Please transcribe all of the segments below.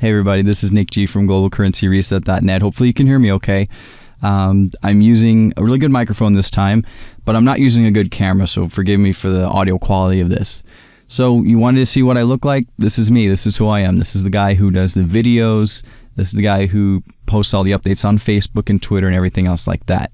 Hey, everybody, this is Nick G from globalcurrencyreset.net. Hopefully, you can hear me okay. Um, I'm using a really good microphone this time, but I'm not using a good camera, so forgive me for the audio quality of this. So, you wanted to see what I look like? This is me. This is who I am. This is the guy who does the videos. This is the guy who posts all the updates on Facebook and Twitter and everything else like that.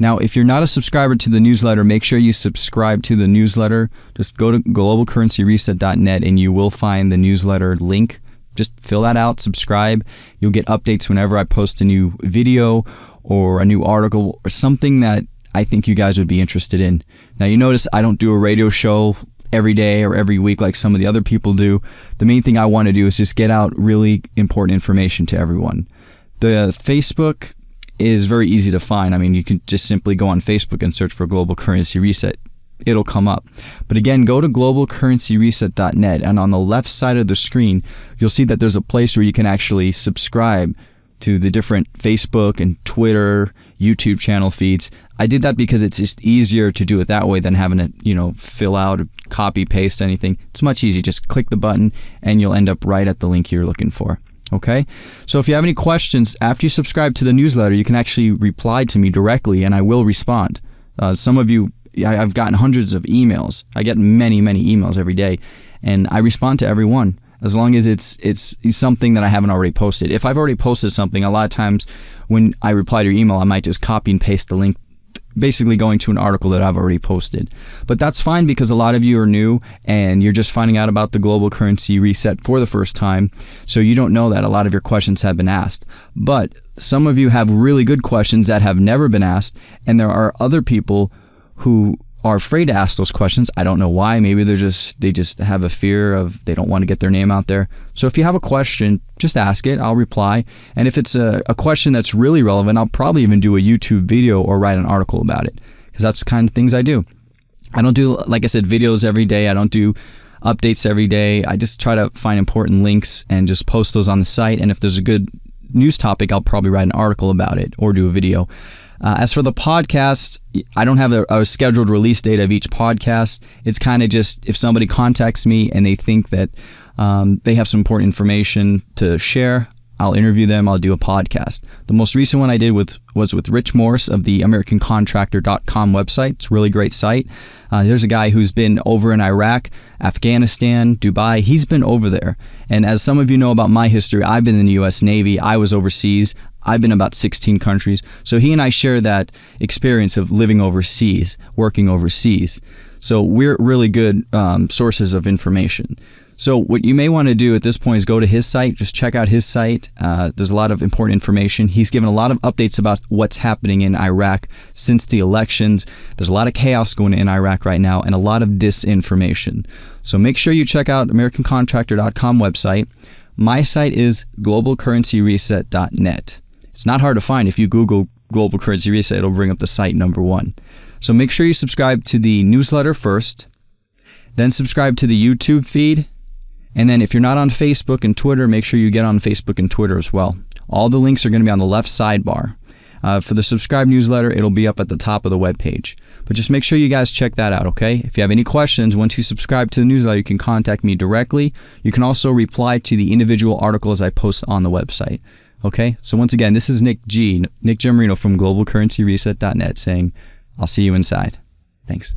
Now, if you're not a subscriber to the newsletter, make sure you subscribe to the newsletter. Just go to globalcurrencyreset.net and you will find the newsletter link just fill that out, subscribe. You'll get updates whenever I post a new video or a new article or something that I think you guys would be interested in. Now, you notice I don't do a radio show every day or every week like some of the other people do. The main thing I want to do is just get out really important information to everyone. The Facebook is very easy to find. I mean, you can just simply go on Facebook and search for Global Currency Reset it'll come up. But again, go to globalcurrencyreset.net and on the left side of the screen, you'll see that there's a place where you can actually subscribe to the different Facebook and Twitter, YouTube channel feeds. I did that because it's just easier to do it that way than having to, you know, fill out, copy, paste anything. It's much easier. Just click the button and you'll end up right at the link you're looking for. Okay? So if you have any questions after you subscribe to the newsletter, you can actually reply to me directly and I will respond. Uh, some of you I've gotten hundreds of emails. I get many, many emails every day, and I respond to every one as long as it's it's something that I haven't already posted. If I've already posted something, a lot of times when I reply to your email, I might just copy and paste the link basically going to an article that I've already posted. But that's fine because a lot of you are new and you're just finding out about the global currency reset for the first time. So you don't know that a lot of your questions have been asked. But some of you have really good questions that have never been asked, and there are other people who are afraid to ask those questions. I don't know why. Maybe they're just they just have a fear of they don't want to get their name out there. So if you have a question, just ask it. I'll reply. And if it's a, a question that's really relevant, I'll probably even do a YouTube video or write an article about it because that's the kind of things I do. I don't do like I said videos every day. I don't do updates every day. I just try to find important links and just post those on the site. And if there's a good news topic, I'll probably write an article about it or do a video. Uh, as for the podcast, I don't have a, a, scheduled release date of each podcast. It's kind of just if somebody contacts me and they think that um, they have some important information to share, I'll interview them. I'll do a podcast. The most recent one I did with was with Rich Morris of the AmericanContractor.com website. It's a really great site. Uh, there's a guy who's been over in Iraq, Afghanistan, Dubai. He's been over there. And as some of you know about my history, I've been in the U.S. Navy. I was overseas. I've been about 16 countries. So he and I share that experience of living overseas, working overseas. So we're really good um, sources of information. So what you may want to do at this point is go to his site, just check out his site. Uh, there's a lot of important information. He's given a lot of updates about what's happening in Iraq since the elections. There's a lot of chaos going in Iraq right now and a lot of disinformation. So make sure you check out AmericanContractor.com website. My site is globalcurrencyreset.net. It's not hard to find. If you Google Global Currency Reset, it'll bring up the site number one. So make sure you subscribe to the newsletter first, then subscribe to the YouTube feed, and then if you're not on Facebook and Twitter, make sure you get on Facebook and Twitter as well. All the links are going to be on the left sidebar. Uh, for the subscribe newsletter, it'll be up at the top of the web page. But just make sure you guys check that out, okay? If you have any questions, once you subscribe to the newsletter, you can contact me directly. You can also reply to the individual articles I post on the website. Okay? So once again, this is Nick G, Nick Gemarino from globalcurrencyreset.net saying, I'll see you inside. Thanks.